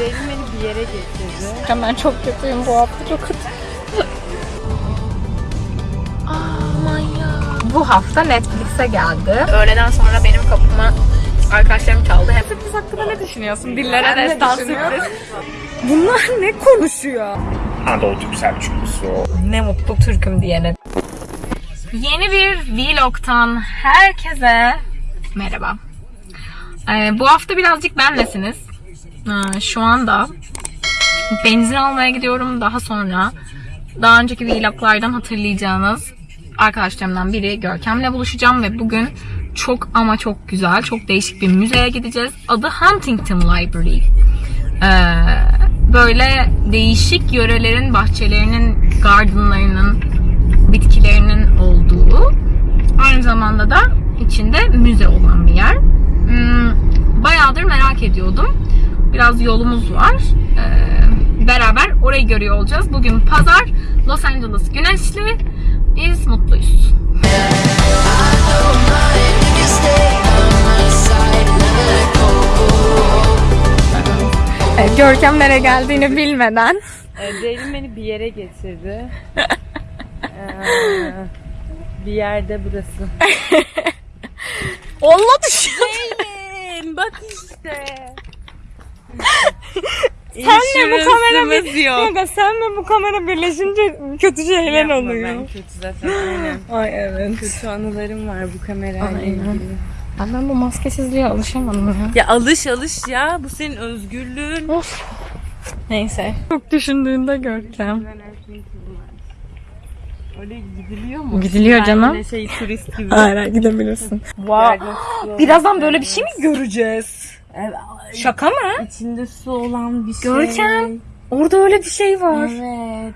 Ceylin beni bir yere getirdi. Ben çok kötüyüm bu hafta çok kötü. Aman ya. Bu hafta Netflix'e geldi. Öğleden sonra benim kapıma arkadaşlarım çaldı. Hep sürpriz hakkında ne düşünüyorsun? Dillere destan sürpriz. Bunlar ne konuşuyor? Anadolu Türk Selçuklusu. Ne mutlu Türk'üm diyene. Yeni bir vlogtan herkese merhaba. Ee, bu hafta birazcık benlesiniz. Ee, şu anda benzin almaya gidiyorum. Daha sonra daha önceki vloglardan hatırlayacağınız arkadaşlarımdan biri Görkem'le buluşacağım ve bugün çok ama çok güzel, çok değişik bir müzeye gideceğiz. Adı Huntington Library. Ee, böyle değişik yörelerin bahçelerinin, gardenlarının, bitkilerinin olduğu, aynı zamanda da içinde müze olan bir yer. Hmm, bayağıdır merak ediyordum. Biraz yolumuz var. Ee, beraber orayı görüyor olacağız. Bugün pazar, Los Angeles güneşli. Biz mutluyuz. Evet, Görkem nereye geldiğini bilmeden Ee, Ceylin beni bir yere getirdi. Ee, bir yerde burası. Onunla düşüyor. Ceylin bak işte. Senle bu kamera bir... yok. Kanka senle bu kamera birleşince kötü şeyler Yapma, oluyor. Ben kötü zaten aynen. Ay evet. Kötü anılarım var bu kamerayla ilgili. Ben, ben bu maskesizliğe alışamadım ya. Ya alış alış ya. Bu senin özgürlüğün. Of. Neyse. Çok düşündüğünde Görkem. Oraya gidiliyor mu? Gidiliyor Ben canım. şey turist gibi. Aynen gidebilirsin. Wow. Birazdan böyle bir şey mi göreceğiz? Evet, Şaka mı? içinde su olan bir şey. Görkem. Orada öyle bir şey var. Evet.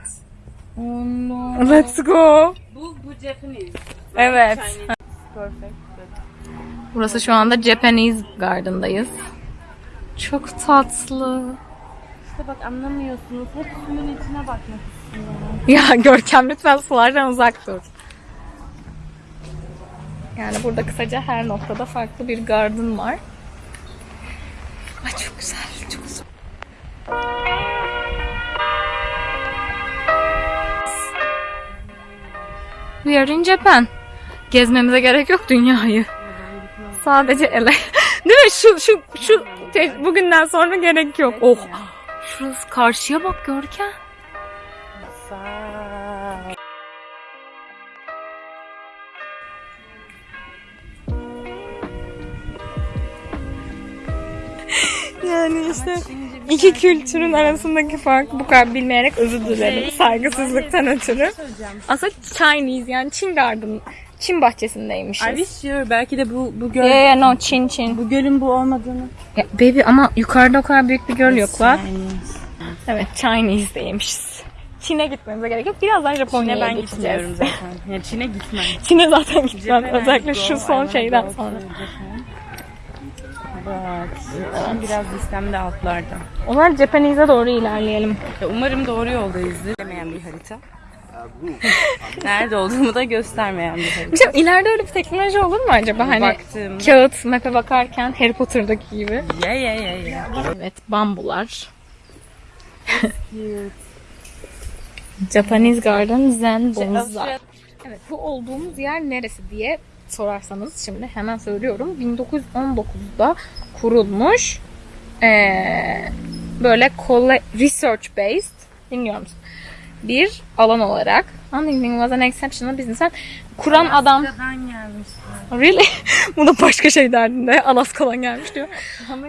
Oh no. Let's go. Bu, bu Japanese. Evet. Perfect. Burası şu anda Japanese Garden'dayız. Çok tatlı. İşte bak anlamıyorsunuz. Hep suyun içine bakmak istiyorum. Ya Görkem lütfen sulardan uzak dur. Yani burada kısaca her noktada farklı bir garden var. Ay çok güzel, çok güzel. We are in Japan. Gezmemize gerek yok dünyayı. Sadece ele. Değil mi? Şu şu şu te- bugünden sonra gerek yok. Oh. Şurası karşıya bak Görkem. Sağ. Yani işte iki kültürün arasındaki fark bu kadar bilmeyerek özür dilerim. Saygısızlıktan ötürü. Aslında Chinese yani Çin Garden, Çin bahçesindeymişiz. Are you sure? Belki de bu, bu göl, Yeah, yeah, no, Çin, Çin. bu gölün bu olmadığını. Ya, baby ama yukarıda o kadar büyük bir göl yok bak. Evet, Chinese'deymişiz. Çin'e gitmemize gerek yok. Birazdan Japonya'ya ben gideceğiz. gitmiyorum zaten. Yani Çin'e gitmem. Çin'e zaten gitmem. Özellikle şu son şeyden sonra. Şu an biraz listemde altlarda. Onlar Japanese'e doğru ilerleyelim. Umarım doğru yoldayızdır. Demeyen bir harita. Nerede olduğumu da göstermeyen bir harita. Bir şey, ileride öyle bir teknoloji olur mu acaba? Hani Baktım. kağıt map'e bakarken Harry Potter'daki gibi. Ya ya ya ya. Evet, bambular. Japanese Garden Zen Bonsai. Evet, bu olduğumuz yer neresi diye sorarsanız şimdi hemen söylüyorum. 1919'da kurulmuş. Ee, böyle research based dinliyor musun? Bir alan olarak Huntington was an exceptional businessman. Kuran adam Alaska'dan gelmişler. Really? Bu da başka şey derdinde. Alaska'dan gelmiş diyor.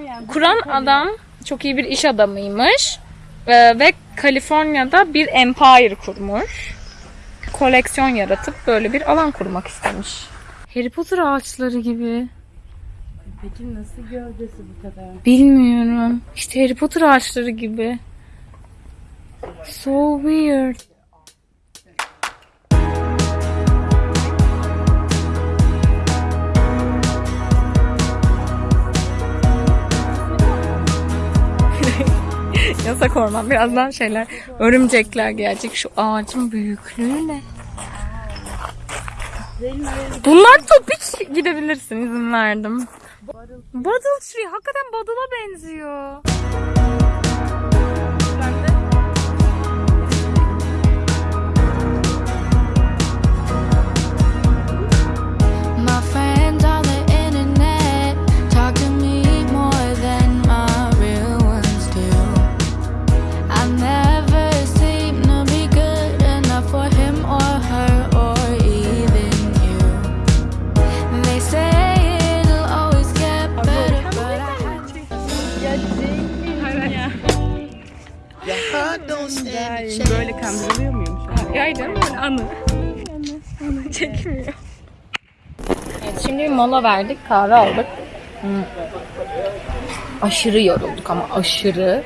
Yani Kuran adam çok iyi bir iş adamıymış. Ee, ve Kaliforniya'da bir empire kurmuş. Koleksiyon yaratıp böyle bir alan kurmak istemiş. Harry Potter ağaçları gibi. Peki nasıl gövdesi bu kadar? Bilmiyorum. İşte Harry Potter ağaçları gibi. So weird. Yasak orman. Birazdan şeyler, örümcekler gelecek. Şu ağacın büyüklüğü ne? Bunlar topik gidebilirsin izin verdim. Bottle tree hakikaten bottle'a benziyor. Stand a chance. Böyle kandırılıyor muyum şu an? Ya canım böyle anı. Çekmiyor. Evet, şimdi bir mola verdik, kahve aldık. Hmm. Aşırı yorulduk ama aşırı.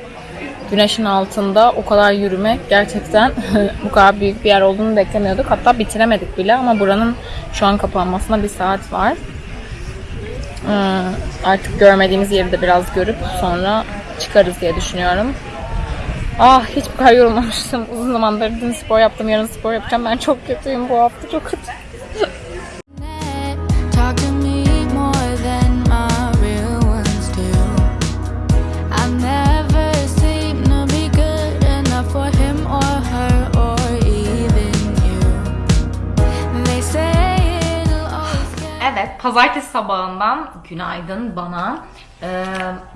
Güneşin altında o kadar yürümek gerçekten bu kadar büyük bir yer olduğunu beklemiyorduk. Hatta bitiremedik bile ama buranın şu an kapanmasına bir saat var. Hmm, Artık görmediğimiz yeri de biraz görüp sonra çıkarız diye düşünüyorum. Ah hiç bu kadar yorulmamıştım. Uzun zamandır dün spor yaptım, yarın spor yapacağım. Ben çok kötüyüm bu hafta, çok kötü. Evet, pazartesi sabahından günaydın bana. Ee,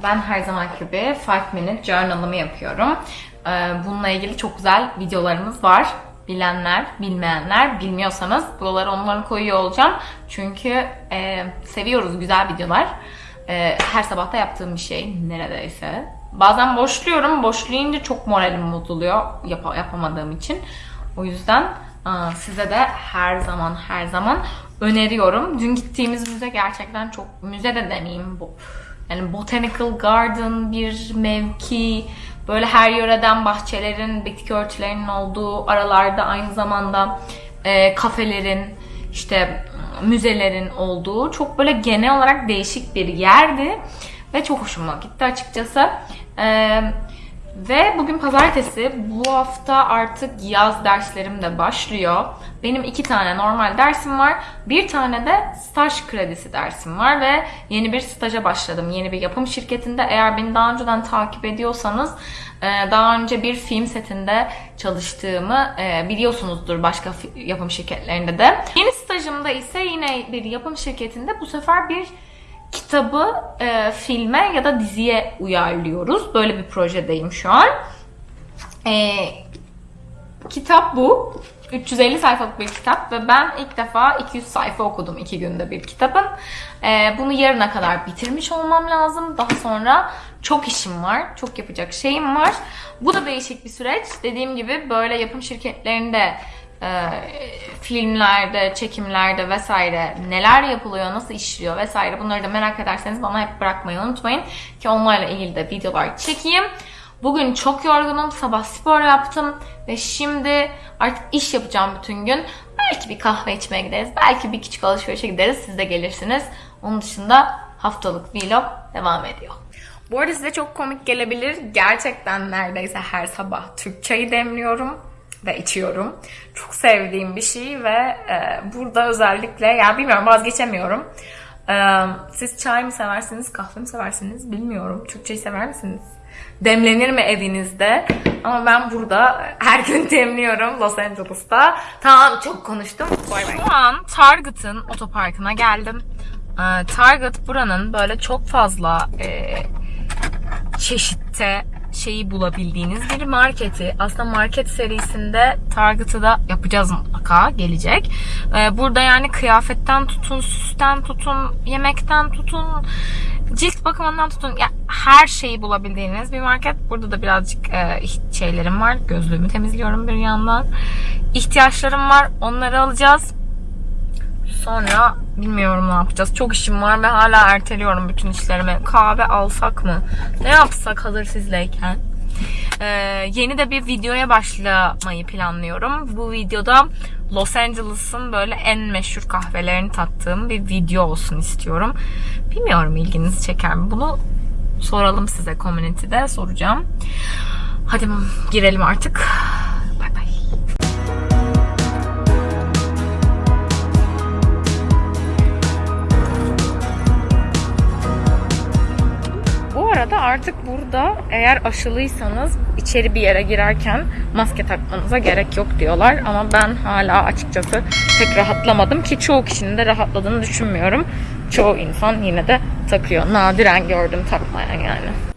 ben her zamanki gibi 5 minute journal'ımı yapıyorum. Ee, bununla ilgili çok güzel videolarımız var. Bilenler, bilmeyenler, bilmiyorsanız buralara onları koyuyor olacağım. Çünkü e, seviyoruz güzel videolar. E, her sabah da yaptığım bir şey neredeyse. Bazen boşluyorum. Boşlayınca çok moralim bozuluyor yap- yapamadığım için. O yüzden aa, size de her zaman her zaman öneriyorum. Dün gittiğimiz müze gerçekten çok müze de demeyeyim bu. Yani botanical garden bir mevki böyle her yöreden bahçelerin, bitki örtülerinin olduğu aralarda aynı zamanda e, kafelerin işte müzelerin olduğu çok böyle genel olarak değişik bir yerdi ve çok hoşuma gitti açıkçası. Ee, ve bugün pazartesi. Bu hafta artık yaz derslerim de başlıyor. Benim iki tane normal dersim var. Bir tane de staj kredisi dersim var ve yeni bir staja başladım. Yeni bir yapım şirketinde. Eğer beni daha önceden takip ediyorsanız e, daha önce bir film setinde çalıştığımı e, biliyorsunuzdur başka yapım şirketlerinde de. Yeni stajımda ise yine bir yapım şirketinde bu sefer bir kitabı e, filme ya da diziye uyarlıyoruz. Böyle bir projedeyim şu an. E, kitap bu. 350 sayfalık bir kitap ve ben ilk defa 200 sayfa okudum iki günde bir kitabın. E, bunu yarına kadar bitirmiş olmam lazım. Daha sonra çok işim var, çok yapacak şeyim var. Bu da değişik bir süreç. Dediğim gibi böyle yapım şirketlerinde e, filmlerde, çekimlerde vesaire neler yapılıyor, nasıl işliyor vesaire bunları da merak ederseniz bana hep bırakmayı unutmayın ki onlarla ilgili de videolar çekeyim. Bugün çok yorgunum. Sabah spor yaptım ve şimdi artık iş yapacağım bütün gün. Belki bir kahve içmeye gideriz. Belki bir küçük alışverişe gideriz. Siz de gelirsiniz. Onun dışında haftalık vlog devam ediyor. Bu arada size çok komik gelebilir. Gerçekten neredeyse her sabah Türk çayı demliyorum ve içiyorum. Çok sevdiğim bir şey ve e, burada özellikle yani bilmiyorum vazgeçemiyorum. E, siz çay mı seversiniz, kahve mi seversiniz bilmiyorum. Türkçeyi sever misiniz? Demlenir mi evinizde? Ama ben burada her gün demliyorum Los Angeles'ta. Tamam çok konuştum. Şu an Target'ın otoparkına geldim. E, Target buranın böyle çok fazla e, çeşitte şeyi bulabildiğiniz bir marketi. Aslında market serisinde Target'ı da yapacağız mutlaka gelecek. Ee, burada yani kıyafetten tutun, süsten tutun, yemekten tutun, cilt bakımından tutun. Ya her şeyi bulabildiğiniz bir market. Burada da birazcık e, şeylerim var. Gözlüğümü temizliyorum bir yandan. İhtiyaçlarım var. Onları alacağız. Sonra bilmiyorum ne yapacağız. Çok işim var ve hala erteliyorum bütün işlerimi. Kahve alsak mı? Ne yapsak hazır sizleyken? Ee, yeni de bir videoya başlamayı planlıyorum. Bu videoda Los Angeles'ın böyle en meşhur kahvelerini tattığım bir video olsun istiyorum. Bilmiyorum ilginizi çeker mi? Bunu soralım size community'de soracağım. Hadi girelim artık. Arada artık burada eğer aşılıysanız içeri bir yere girerken maske takmanıza gerek yok diyorlar. Ama ben hala açıkçası pek rahatlamadım ki çoğu kişinin de rahatladığını düşünmüyorum. Çoğu insan yine de takıyor. Nadiren gördüm takmayan yani.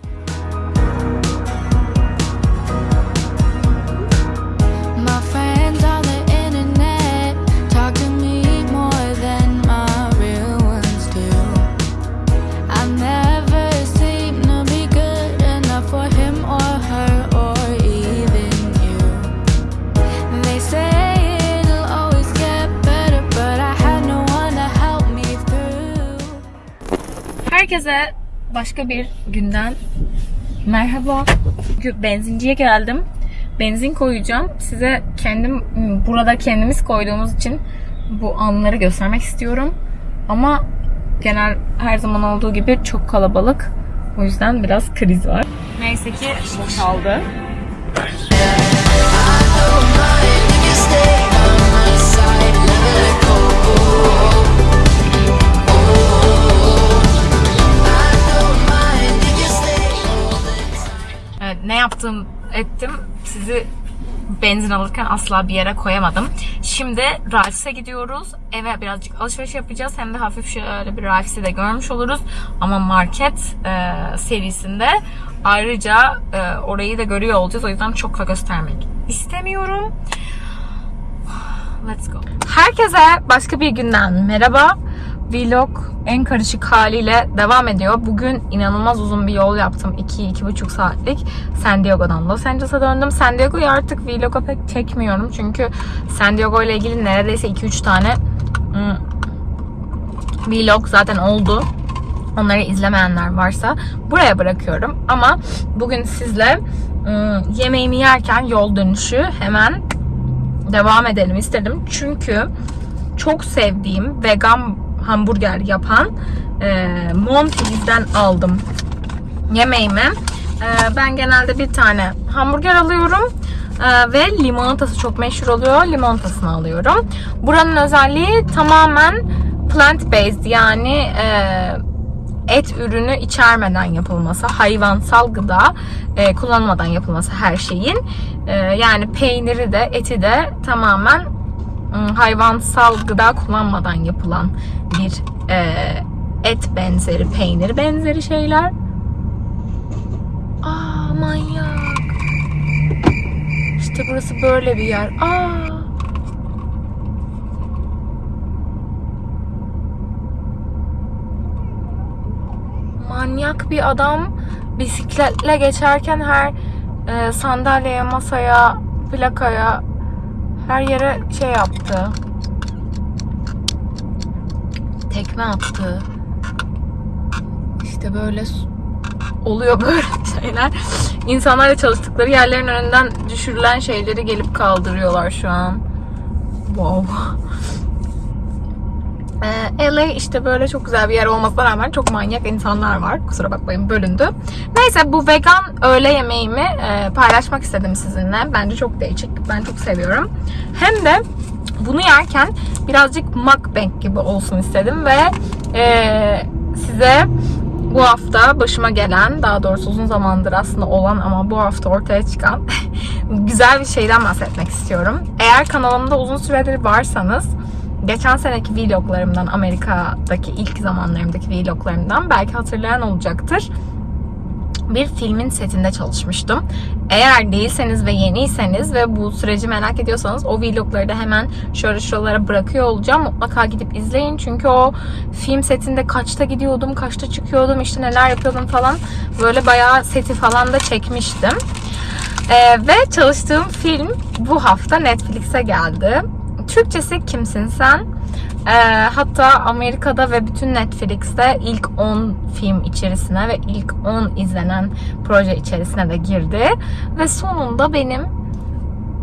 Herkese başka bir günden merhaba. Benzinciye geldim. Benzin koyacağım. Size kendim burada kendimiz koyduğumuz için bu anları göstermek istiyorum. Ama genel her zaman olduğu gibi çok kalabalık. O yüzden biraz kriz var. Neyse ki boşaldı. Ne yaptım ettim sizi benzin alırken asla bir yere koyamadım. Şimdi Ralphs'e gidiyoruz. Eve birazcık alışveriş yapacağız. Hem de hafif şöyle bir Ralphs'i de görmüş oluruz. Ama market e, serisinde ayrıca e, orayı da görüyor olacağız. O yüzden çok da göstermek istemiyorum. Let's go. Herkese başka bir günden merhaba. Vlog en karışık haliyle devam ediyor. Bugün inanılmaz uzun bir yol yaptım. 2-2,5 saatlik. San Diego'dan Los Angeles'a döndüm. San Diego'yu artık vlog'a pek çekmiyorum. Çünkü San Diego ile ilgili neredeyse 2-3 tane hmm, vlog zaten oldu. Onları izlemeyenler varsa buraya bırakıyorum. Ama bugün sizle hmm, yemeğimi yerken yol dönüşü hemen devam edelim istedim. Çünkü çok sevdiğim vegan hamburger yapan e, Monty'den aldım yemeğimi. E, ben genelde bir tane hamburger alıyorum e, ve limonatası çok meşhur oluyor. Limonatasını alıyorum. Buranın özelliği tamamen plant based yani e, et ürünü içermeden yapılması, hayvansal gıda e, kullanmadan yapılması her şeyin. E, yani peyniri de eti de tamamen hayvansal gıda kullanmadan yapılan bir e, et benzeri, peynir benzeri şeyler. Aa manyak. İşte burası böyle bir yer. Aa. manyak bir adam bisikletle geçerken her e, sandalyeye, masaya, plakaya her yere şey yaptı. Tekme attı. İşte böyle oluyor böyle şeyler. İnsanlarla çalıştıkları yerlerin önünden düşürülen şeyleri gelip kaldırıyorlar şu an. Wow. Ee, LA işte böyle çok güzel bir yer olmasına rağmen çok manyak insanlar var. Kusura bakmayın bölündü. Neyse bu vegan öğle yemeğimi e, paylaşmak istedim sizinle. Bence çok değişik. Ben çok seviyorum. Hem de bunu yerken birazcık mukbang gibi olsun istedim ve e, size bu hafta başıma gelen, daha doğrusu uzun zamandır aslında olan ama bu hafta ortaya çıkan güzel bir şeyden bahsetmek istiyorum. Eğer kanalımda uzun süredir varsanız geçen seneki vloglarımdan, Amerika'daki ilk zamanlarımdaki vloglarımdan belki hatırlayan olacaktır. Bir filmin setinde çalışmıştım. Eğer değilseniz ve yeniyseniz ve bu süreci merak ediyorsanız o vlogları da hemen şöyle şuralara bırakıyor olacağım. Mutlaka gidip izleyin. Çünkü o film setinde kaçta gidiyordum, kaçta çıkıyordum, işte neler yapıyordum falan. Böyle bayağı seti falan da çekmiştim. Ee, ve çalıştığım film bu hafta Netflix'e geldi. Türkçesi Kimsin Sen? Ee, hatta Amerika'da ve bütün Netflix'te ilk 10 film içerisine ve ilk 10 izlenen proje içerisine de girdi. Ve sonunda benim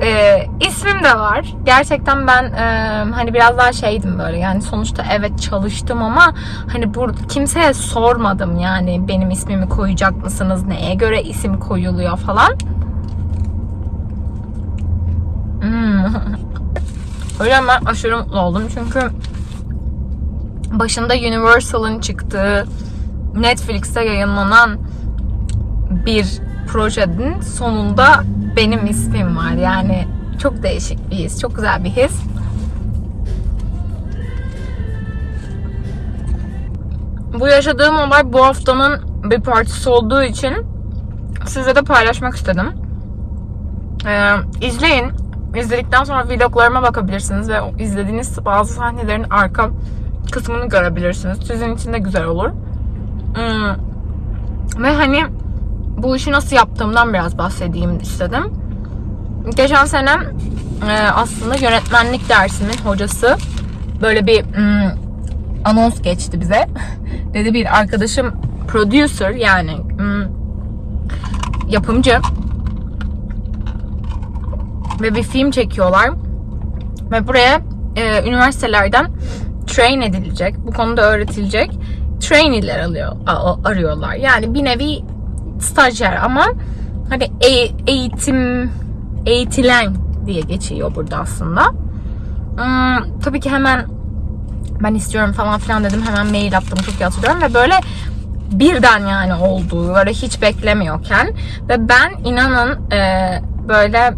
e, ismim de var. Gerçekten ben e, hani biraz daha şeydim böyle yani sonuçta evet çalıştım ama hani burada kimseye sormadım yani benim ismimi koyacak mısınız, neye göre isim koyuluyor falan. Hmm. O yüzden ben aşırı mutlu oldum çünkü başında Universal'ın çıktığı Netflix'te yayınlanan bir projenin sonunda benim ismim var. Yani çok değişik bir his, çok güzel bir his. Bu yaşadığım olay bu haftanın bir partisi olduğu için size de paylaşmak istedim. Ee, izleyin. İzledikten sonra vloglarıma bakabilirsiniz ve izlediğiniz bazı sahnelerin arka kısmını görebilirsiniz. Sizin için de güzel olur. Hmm. Ve hani bu işi nasıl yaptığımdan biraz bahsedeyim istedim. Geçen sene e, aslında yönetmenlik dersimin hocası böyle bir hmm, anons geçti bize. Dedi bir arkadaşım producer yani hmm, yapımcı ve bir film çekiyorlar ve buraya e, üniversitelerden train edilecek, bu konuda öğretilecek trainee'ler alıyor, arıyorlar. Yani bir nevi stajyer ama hani e- eğitim eğitilen diye geçiyor burada aslında. Hmm, tabii ki hemen ben istiyorum falan filan dedim. Hemen mail attım çok iyi ve böyle birden yani olduğu böyle hiç beklemiyorken ve ben inanın e, böyle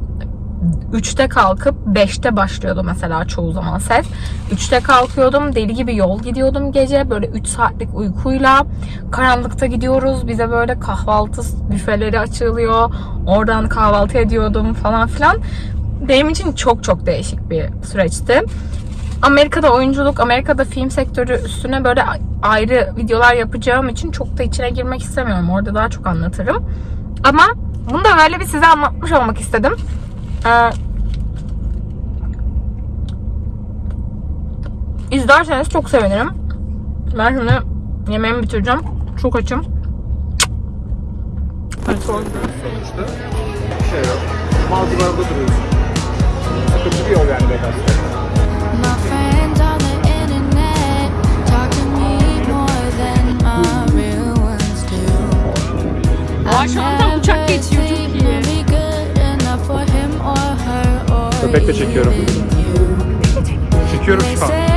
3'te kalkıp 5'te başlıyordu mesela çoğu zaman set. 3'te kalkıyordum. Deli gibi yol gidiyordum gece. Böyle 3 saatlik uykuyla. Karanlıkta gidiyoruz. Bize böyle kahvaltı büfeleri açılıyor. Oradan kahvaltı ediyordum falan filan. Benim için çok çok değişik bir süreçti. Amerika'da oyunculuk, Amerika'da film sektörü üstüne böyle ayrı videolar yapacağım için çok da içine girmek istemiyorum. Orada daha çok anlatırım. Ama bunu da böyle bir size anlatmış olmak istedim. Ee, izlerseniz çok sevinirim. Ben şimdi yemeğimi bitireceğim. Çok açım. Hadi Sonuçta bir şey yok. Malcılarda duruyorsun. Sıkıntı bir yol yani Vegas. Penny in the freezer.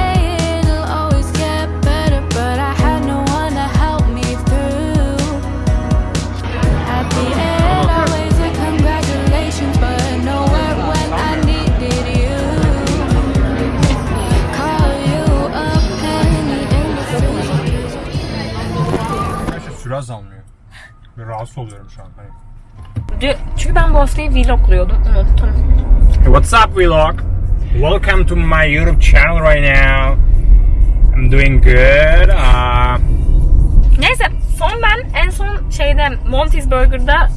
Gerçekten süre azalmıyor. Rahatsız oluyorum şu an. Hani. Çünkü ben bu haftayı vlogluyordum. Unuttum. What's up vlog? Welcome to my YouTube channel right now. I'm doing good. Uh, Neyse son ben en son şeyde Monty's Burger'da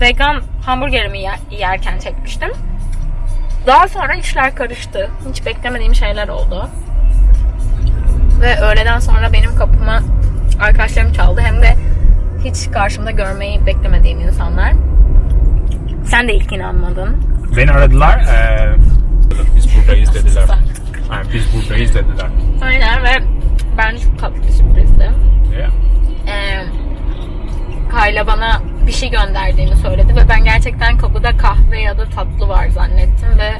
vegan hamburgerimi yer- yerken çekmiştim. Daha sonra işler karıştı. Hiç beklemediğim şeyler oldu. Ve öğleden sonra benim kapıma arkadaşlarım çaldı. Hem de hiç karşımda görmeyi beklemediğim insanlar. Sen de ilk inanmadın. Beni aradılar. eee, biz buradayız dediler. Yani biz buradayız dediler. Aynen ve bence çok tatlı bir sürprizdi. Yeah. Ee, Kayla bana bir şey gönderdiğini söyledi ve ben gerçekten kapıda kahve ya da tatlı var zannettim ve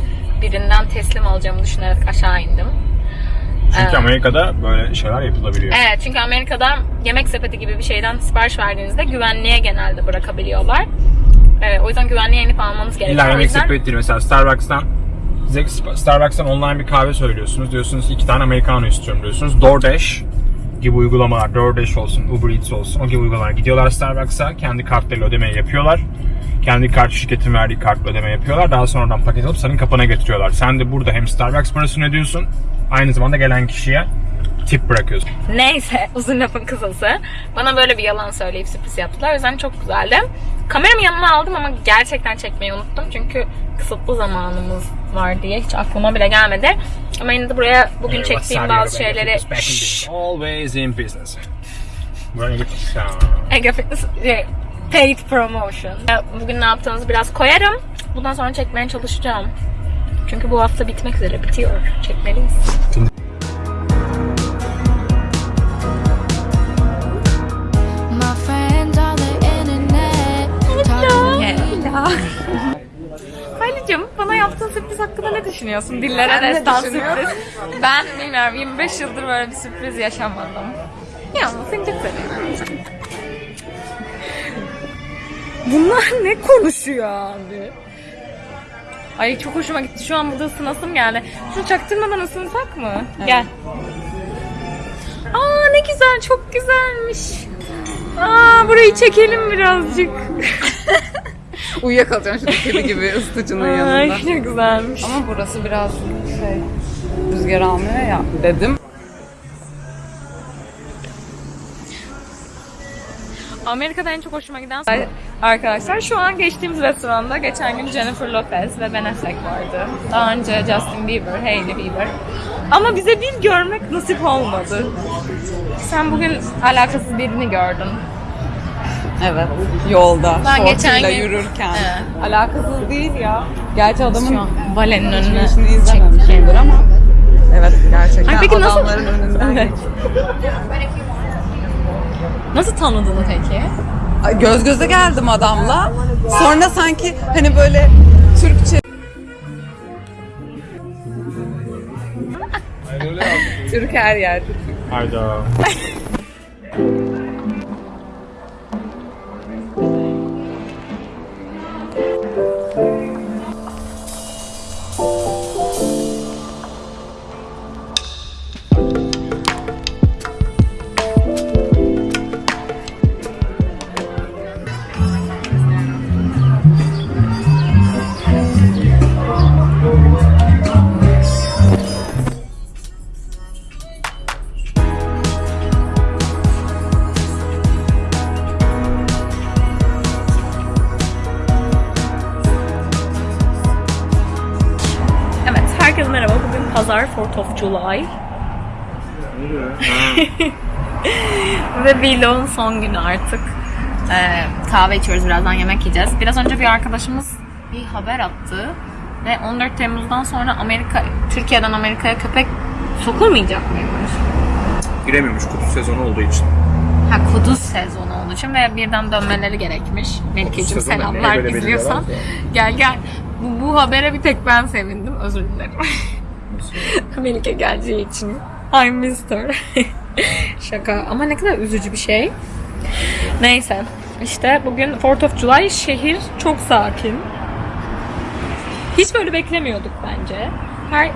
birinden teslim alacağımı düşünerek aşağı indim. Çünkü Evet. Amerika'da böyle şeyler yapılabiliyor. Evet çünkü Amerika'da yemek sepeti gibi bir şeyden sipariş verdiğinizde güvenliğe genelde bırakabiliyorlar. Evet, o yüzden güvenliğe inip almanız gerekiyor. İlla yemek sepeti değil. Mesela Starbucks'tan size Starbucks'tan online bir kahve söylüyorsunuz. Diyorsunuz iki tane americano istiyorum diyorsunuz. DoorDash gibi uygulamalar, DoorDash olsun, Uber Eats olsun o gibi uygulamalar. Gidiyorlar Starbucks'a kendi kartlarıyla ödemeyi yapıyorlar. Kendi kart şirketin verdiği kartla ödeme yapıyorlar. Daha sonradan paket alıp senin kapına getiriyorlar. Sen de burada hem Starbucks parasını ödüyorsun aynı zamanda gelen kişiye tip bırakıyorsun. Neyse uzun lafın kısası. Bana böyle bir yalan söyleyip sürpriz yaptılar. O yüzden çok güzeldi. Kameramı yanıma aldım ama gerçekten çekmeyi unuttum. Çünkü kısıtlı zamanımız var diye hiç aklıma bile gelmedi. Ama yine de buraya bugün çektiğim bazı şeyleri... Şşş, Always in business. Ege Fitness şey, paid promotion. Bugün ne yaptığınızı biraz koyarım. Bundan sonra çekmeye çalışacağım. Çünkü bu hafta bitmek üzere bitiyor. Çekmeliyiz. Sürpriz hakkında ne düşünüyorsun? Dillere destan sürpriz. ben bilmiyorum 25 yıldır böyle bir sürpriz yaşamadım. Ya seni çok seviyorum. Bunlar ne konuşuyor abi? Ay çok hoşuma gitti. Şu an burada ısınasım geldi. Şunu çaktırmadan ısınsak mı? Gel. Aa ne güzel, çok güzelmiş. Aa burayı çekelim birazcık. Uyuyakalacağım şimdi kedi gibi ısıtıcının yanında. Ay ne güzelmiş. Ama burası biraz şey rüzgar almıyor ya dedim. Amerika'da en çok hoşuma giden arkadaşlar şu an geçtiğimiz restoranda geçen gün Jennifer Lopez ve Ben Affleck vardı. Daha önce Justin Bieber, Hailey Bieber. Ama bize bir görmek nasip olmadı. Sen bugün alakasız birini gördün. Evet. Yolda. Ben geçen gün- yürürken. Evet. Alakasız değil ya. Gerçi adamın valenin önüne izlememişimdir ama. Evet gerçekten Ay peki nasıl- adamların önünden. Evet. Nasıl tanıdın peki? Ay, Göz göze geldim adamla. Sonra sanki hani böyle Türkçe Türk her yerde. Hayda. herkese merhaba. Bugün pazar 4th of July. Ve vlogun son günü artık. Ee, kahve içiyoruz birazdan yemek yiyeceğiz. Biraz önce bir arkadaşımız bir haber attı. Ve 14 Temmuz'dan sonra Amerika, Türkiye'den Amerika'ya köpek sokulmayacak mıymış? Giremiyormuş kutu sezonu olduğu için. Ha kuduz sezonu olduğu için ve birden dönmeleri gerekmiş. Melike'cim selamlar izliyorsan. Gel gel. Bu, bu habere bir tek ben sevindim. Özür dilerim. Melike geleceği için. I missed her. Şaka. Ama ne kadar üzücü bir şey. Neyse. İşte bugün 4th of July şehir çok sakin. Hiç böyle beklemiyorduk bence. Her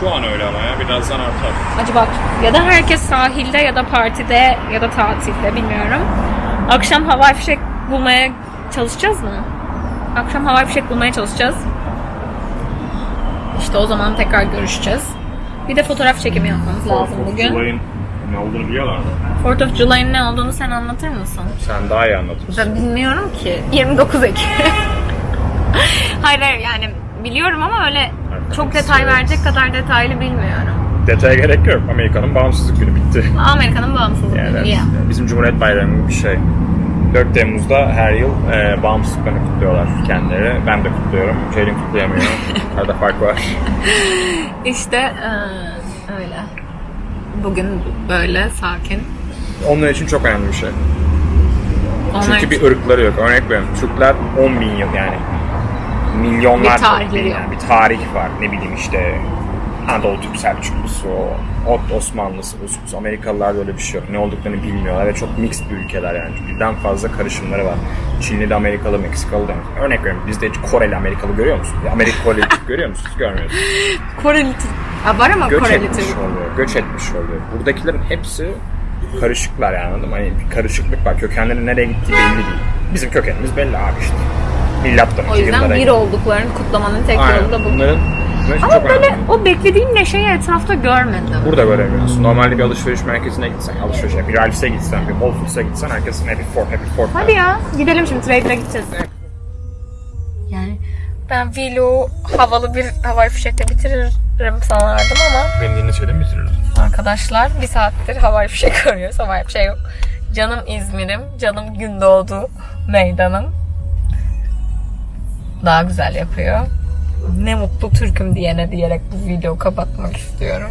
Şu an öyle ama ya birazdan artar. Acaba ya da herkes sahilde ya da partide ya da tatilde bilmiyorum. Akşam havai fişek bulmaya çalışacağız mı? Akşam havai fişek bulmaya çalışacağız. İşte o zaman tekrar görüşeceğiz. Bir de fotoğraf çekimi yapmamız lazım bugün. Olayın ne olduğunu biliyorlar mı? 4th of July'ın ne olduğunu sen anlatır mısın? Sen daha iyi anlatırsın. Ben bilmiyorum ki. 29 Ekim. hayır hayır yani biliyorum ama öyle çok detay verecek kadar detaylı bilmiyorum. Detaya gerek yok. Amerika'nın bağımsızlık günü bitti. Amerika'nın bağımsızlığı. Yani Yeah. bizim Cumhuriyet Bayramı bir şey. 4 Temmuz'da her yıl e, bağımsızlıklarını kutluyorlar kendileri. Ben de kutluyorum. Ceylin kutlayamıyor. Arada fark var. İşte eee, öyle. Bugün böyle sakin. Onlar için çok önemli bir şey. Onlar Çünkü bir ırkları yok. Örnek veriyorum. Türkler 10 bin yıl yani. Milyonlar Bir tarihleri yani bir tarih var. Ne bileyim işte Anadolu Türk Selçuklusu, Ot Osmanlısı, Usus, Amerikalılarda öyle bir şey yok. Ne olduklarını bilmiyorlar ve çok mixed bir ülkeler yani. Birden fazla karışımları var. Çinli de Amerikalı, Meksikalı da. Örnek veriyorum bizde hiç Koreli Amerikalı görüyor musun? Amerikalı görüyor musunuz? Görmüyorsunuz. Koreli Türk. Var ama Göç Koreli etmiş Türk. oluyor. Göç etmiş oluyor. Buradakilerin hepsi karışıklar yani anladın mı? Hani bir karışıklık var. Kökenlerin nereye gittiği belli değil. Bizim kökenimiz belli abi işte. Milattan O yüzden bir olduklarını kutlamanın tek Aynen. yolu da bu. Bunların için Ama böyle önemli. o beklediğim neşeyi etrafta görmedim. Burada göremiyorsun. Normalde bir alışveriş merkezine gitsen, alışverişe, bir Ralphs'e gitsen, bir Whole Foods'a gitsen herkesin Happy Ford, Happy Ford. Hadi ya gidelim şimdi trader'a gideceğiz. Yani ben vlogu havalı bir havai fişekle bitiririm sanardım ama Beni dinleseydin bitirirdim. Arkadaşlar bir saattir havai fişek arıyoruz. Havai fişek yok. Canım İzmir'im, canım Gündoğdu meydanım. Daha güzel yapıyor. Ne mutlu Türk'üm diyene diyerek bu videoyu kapatmak istiyorum.